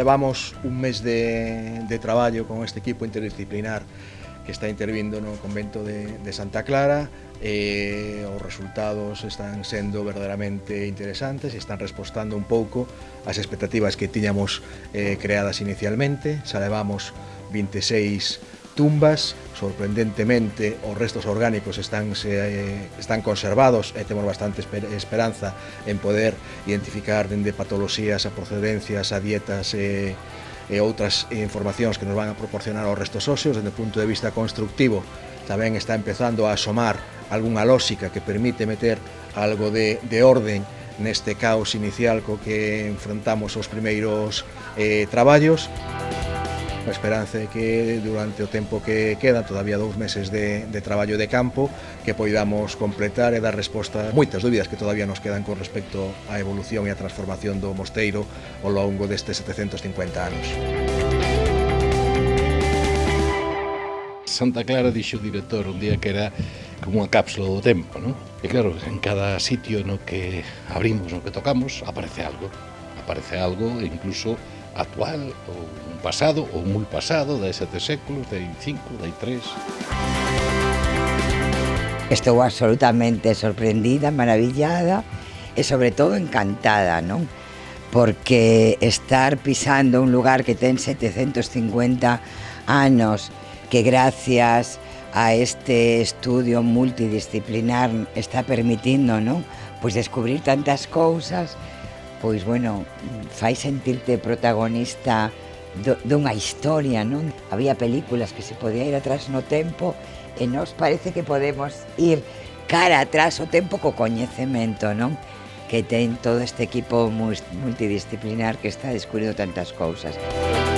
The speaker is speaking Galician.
Levamos un mes de, de traballo con este equipo interdisciplinar que está intervindo no convento de, de Santa Clara eh, e os resultados están sendo verdadeiramente interesantes e están respostando un pouco as expectativas que tiñamos eh, creadas inicialmente. Xa levamos 26 tumbas, sorprendentemente os restos orgánicos están, se, eh, están conservados e temos bastante esperanza en poder identificar dende patoloxías a procedencias, a dietas e, e outras informacións que nos van a proporcionar os restos óseos dende o punto de vista constructivo tamén está empezando a asomar algunha lógica que permite meter algo de, de orden neste caos inicial co que enfrontamos os primeiros eh, traballos a esperanza é que durante o tempo que queda, todavía dous meses de, de traballo de campo, que poidamos completar e dar resposta a moitas dúbidas que todavía nos quedan con respecto á evolución e a transformación do mosteiro ao longo destes 750 anos. Santa Clara dixo o director un día que era como unha cápsula do tempo, non? E claro, en cada sitio no que abrimos, no que tocamos, aparece algo aparece algo incluso actual ou un pasado ou moi pasado de sete séculos, de cinco, de tres. Estou absolutamente sorprendida, maravillada e sobre todo encantada, non? Porque estar pisando un lugar que ten 750 anos que gracias a este estudio multidisciplinar está permitindo, non? Pois descubrir tantas cousas pois, bueno, fai sentirte protagonista do, dunha historia, non? Había películas que se podía ir atrás no tempo e nos parece que podemos ir cara atrás o tempo co coñecemento, non? Que ten todo este equipo multidisciplinar que está descubrindo tantas cousas. Música